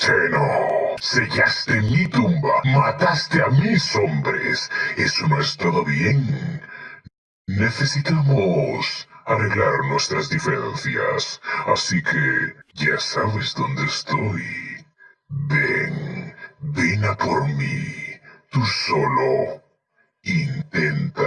Cheno, sellaste mi tumba, mataste a mis hombres. Eso no es todo bien. Necesitamos arreglar nuestras diferencias, así que ya sabes dónde estoy. Ven, ven a por mí. Tú solo intenta.